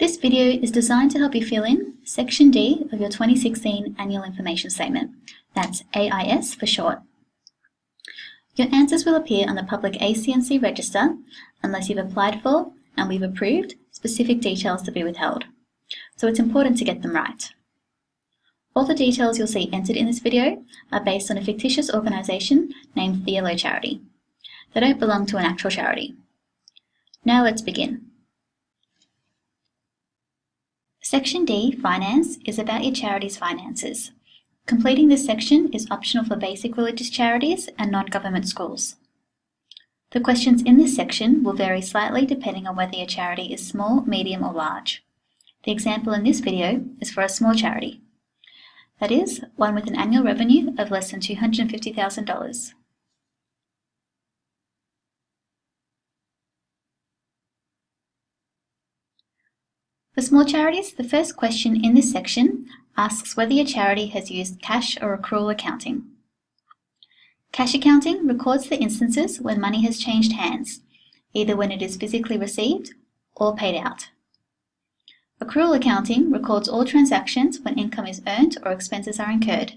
This video is designed to help you fill in Section D of your 2016 Annual Information Statement. That's AIS for short. Your answers will appear on the public ACNC register unless you've applied for and we've approved specific details to be withheld. So it's important to get them right. All the details you'll see entered in this video are based on a fictitious organisation named the Yellow Charity. They don't belong to an actual charity. Now let's begin. Section D, Finance, is about your charity's finances. Completing this section is optional for basic religious charities and non-government schools. The questions in this section will vary slightly depending on whether your charity is small, medium or large. The example in this video is for a small charity. That is, one with an annual revenue of less than $250,000. For small charities, the first question in this section asks whether your charity has used cash or accrual accounting. Cash accounting records the instances when money has changed hands, either when it is physically received or paid out. Accrual accounting records all transactions when income is earned or expenses are incurred,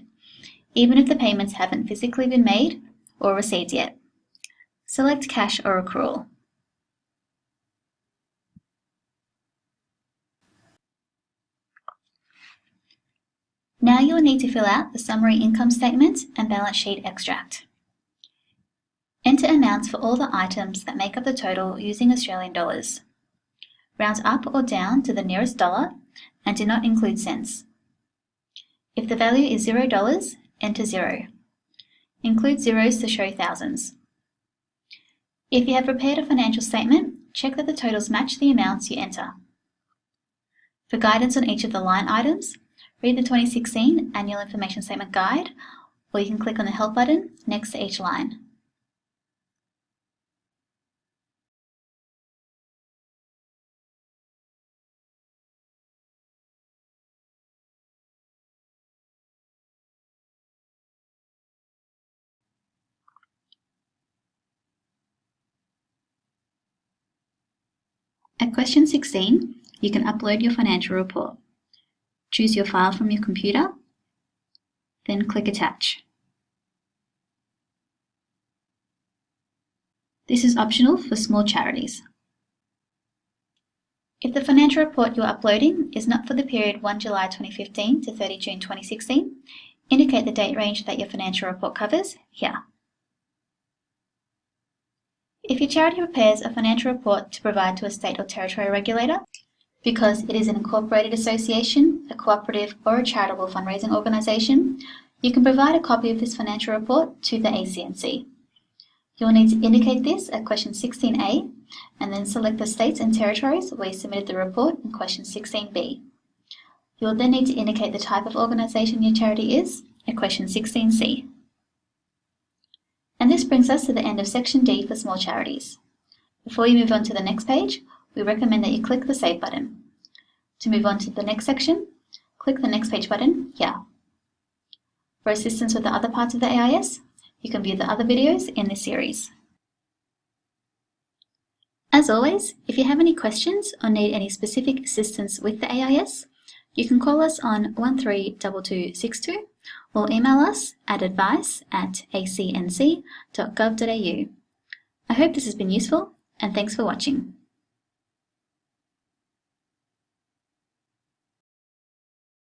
even if the payments haven't physically been made or received yet. Select cash or accrual. Now you will need to fill out the summary income statement and balance sheet extract. Enter amounts for all the items that make up the total using Australian dollars. Round up or down to the nearest dollar and do not include cents. If the value is $0, enter 0. Include zeros to show thousands. If you have prepared a financial statement, check that the totals match the amounts you enter. For guidance on each of the line items, Read the 2016 Annual Information Statement Guide, or you can click on the Help button next to each line. At question 16, you can upload your financial report. Choose your file from your computer, then click Attach. This is optional for small charities. If the financial report you're uploading is not for the period 1 July 2015 to 30 June 2016, indicate the date range that your financial report covers here. If your charity prepares a financial report to provide to a state or territory regulator, because it is an incorporated association, a cooperative or a charitable fundraising organisation, you can provide a copy of this financial report to the ACNC. You'll need to indicate this at question 16A and then select the states and territories where you submitted the report in question 16B. You'll then need to indicate the type of organisation your charity is at question 16C. And this brings us to the end of section D for small charities. Before you move on to the next page, we recommend that you click the Save button. To move on to the next section, click the Next Page button here. For assistance with the other parts of the AIS, you can view the other videos in this series. As always, if you have any questions or need any specific assistance with the AIS, you can call us on 132262 or email us at advice at acnc.gov.au. I hope this has been useful and thanks for watching.